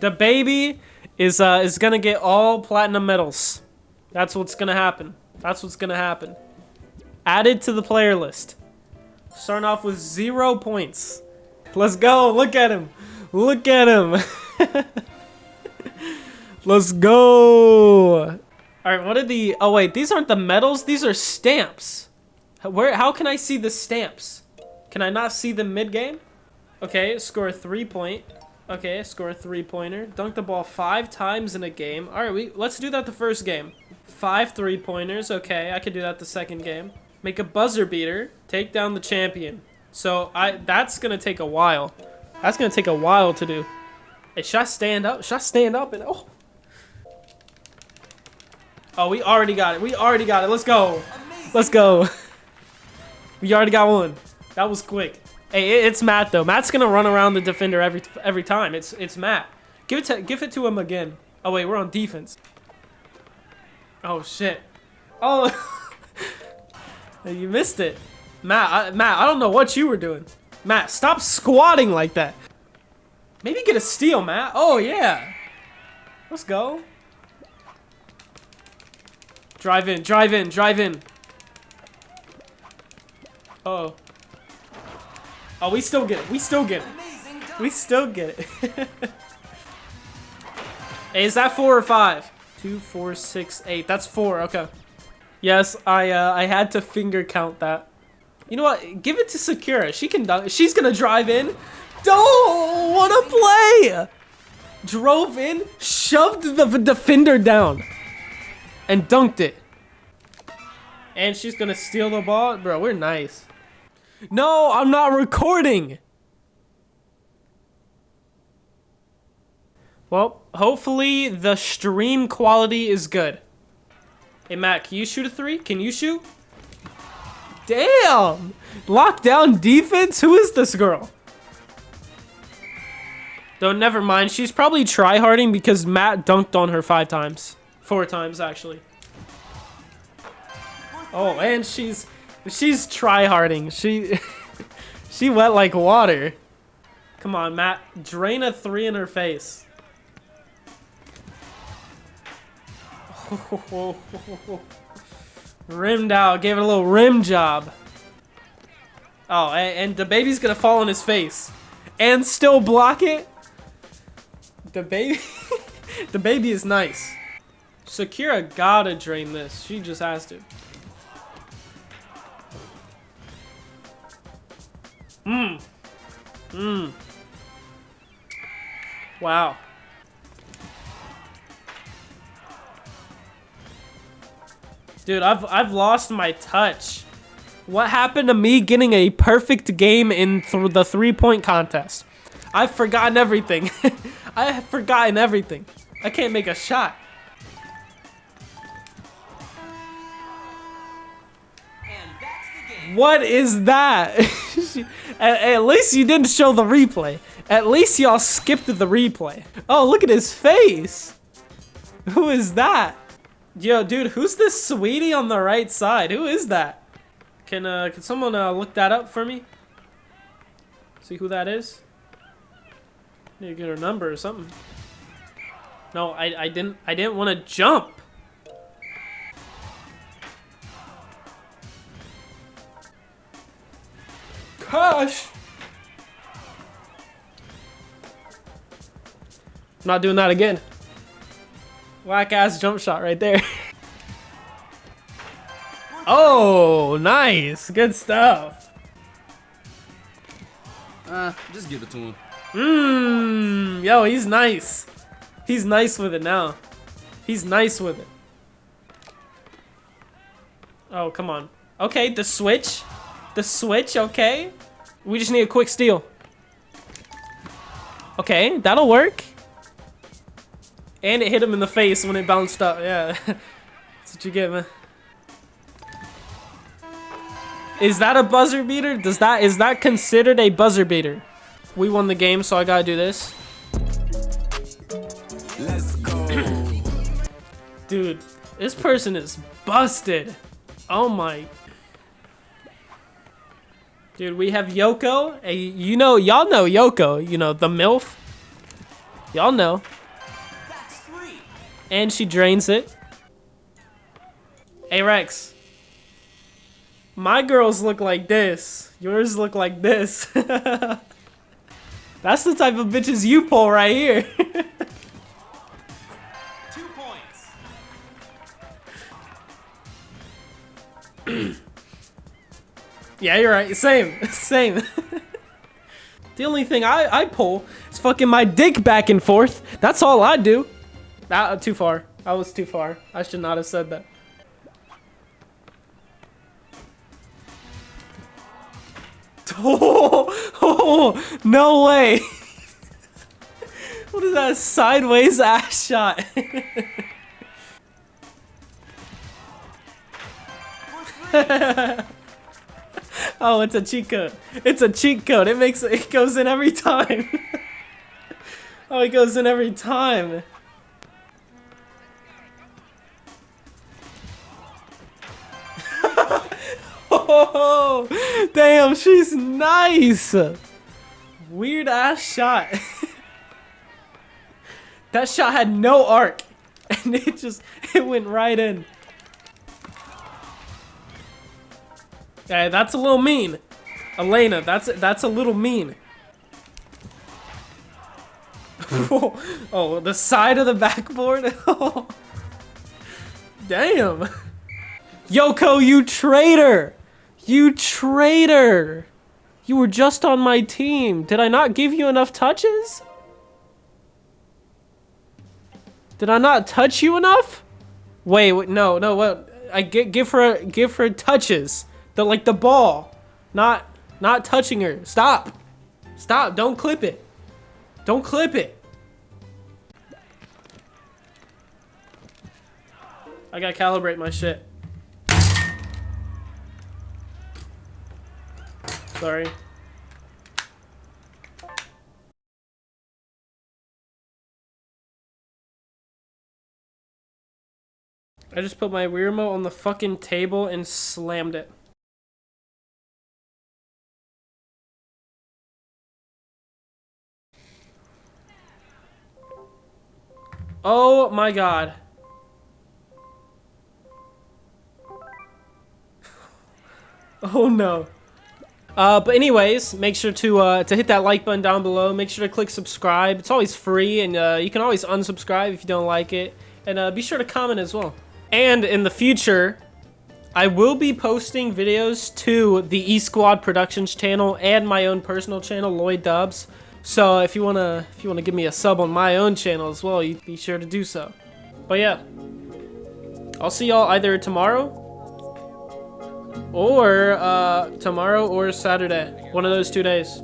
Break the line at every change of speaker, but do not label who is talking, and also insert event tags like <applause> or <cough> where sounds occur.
The baby is uh is gonna get all platinum medals. That's what's gonna happen. That's what's gonna happen. Added to the player list. Starting off with zero points. Let's go. Look at him. Look at him. <laughs> Let's go. All right, what are the... Oh, wait. These aren't the medals. These are stamps. Where? How can I see the stamps? Can I not see them mid-game? Okay, score three-point. Okay, score a three-pointer. Dunk the ball five times in a game. All right, we let's do that the first game. Five three-pointers. Okay, I could do that the second game. Make a buzzer beater. Take down the champion. So I that's gonna take a while. That's gonna take a while to do. Hey, should I stand up? Should I stand up and oh? Oh, we already got it. We already got it. Let's go. Let's go. <laughs> we already got one. That was quick. Hey, it's Matt though. Matt's gonna run around the defender every every time. It's it's Matt. Give it to give it to him again. Oh wait, we're on defense. Oh shit. Oh, <laughs> you missed it. Matt, I, Matt, I don't know what you were doing. Matt, stop squatting like that. Maybe get a steal, Matt. Oh, yeah. Let's go. Drive in, drive in, drive in. Uh oh. Oh, we still get it. We still get it. We still get it. <laughs> hey, is that four or five? Two, four, six, eight. That's four. Okay. Yes, I uh, I had to finger count that. You know what? Give it to Sakura. She can. She's gonna drive in. Oh, what a play! Drove in, shoved the defender down, and dunked it. And she's gonna steal the ball. Bro, we're nice. No, I'm not recording. Well, hopefully the stream quality is good. Hey, Matt, can you shoot a three? Can you shoot? Damn! Lockdown defense? Who is this girl? Though, never mind. She's probably tryharding because Matt dunked on her five times. Four times, actually. Oh, and she's... She's tryharding. She... <laughs> she wet like water. Come on, Matt. Drain a three in her face. <laughs> Rimmed out. Gave it a little rim job. Oh, and, and the baby's gonna fall on his face. And still block it? The baby... <laughs> the baby is nice. Sakura gotta drain this. She just has to. Mmm. Mmm. Wow. Dude, I've I've lost my touch. What happened to me getting a perfect game in th the three-point contest? I've forgotten everything. <laughs> I have forgotten everything. I can't make a shot. What is that? <laughs> at, at least you didn't show the replay. At least y'all skipped the replay. Oh, look at his face. Who is that? Yo, dude, who's this sweetie on the right side? Who is that? Can uh, can someone uh, look that up for me? See who that is? Need to get her number or something. No, I I didn't I didn't want to jump. Gosh. I'm not doing that again. Whack ass jump shot right there. <laughs> oh, nice. Good stuff.
Uh, just give it to him.
Mmm. Yo, he's nice. He's nice with it now. He's nice with it. Oh, come on. Okay, the switch. The switch, okay. We just need a quick steal. Okay, that'll work. And it hit him in the face when it bounced up. Yeah. <laughs> That's what you get, man. Is that a buzzer beater? Does that is that considered a buzzer beater? We won the game, so I gotta do this. Let's go. Dude, this person is busted. Oh my. Dude, we have Yoko. You know, y'all know Yoko. You know, the MILF. Y'all know. And she drains it. Hey, Rex. My girls look like this. Yours look like this. <laughs> That's the type of bitches you pull right here. <laughs>
Two points. <clears throat>
yeah, you're right. Same. <laughs> Same. <laughs> the only thing I, I pull is fucking my dick back and forth. That's all I do. Ah, too far. I was too far. I should not have said that. Oh, <laughs> oh no way. what is that sideways ass shot? Oh, it's a cheat code. It's a cheat code. It makes it goes in every time. <laughs> oh, it goes in every time. <laughs> Oh, damn, she's nice. Weird ass shot. <laughs> that shot had no arc. And it just, it went right in. Yeah, that's a little mean. Elena, that's that's a little mean. <laughs> oh, the side of the backboard? <laughs> Damn. Yoko, you traitor! You traitor! You were just on my team. Did I not give you enough touches? Did I not touch you enough? Wait, wait no, no, what? I give her give her touches. The like the ball. Not not touching her. Stop. Stop. Don't clip it. Don't clip it. I gotta calibrate my shit. Sorry. I just put my Wii remote on the fucking table and slammed it. Oh my god. <laughs> oh no. Uh, but anyways, make sure to uh, to hit that like button down below. Make sure to click subscribe. It's always free, and uh, you can always unsubscribe if you don't like it. And uh, be sure to comment as well. And in the future, I will be posting videos to the E Squad Productions channel and my own personal channel, Lloyd Dubs. So if you wanna if you wanna give me a sub on my own channel as well, you be sure to do so. But yeah, I'll see y'all either tomorrow or uh, tomorrow or Saturday. One of those two days.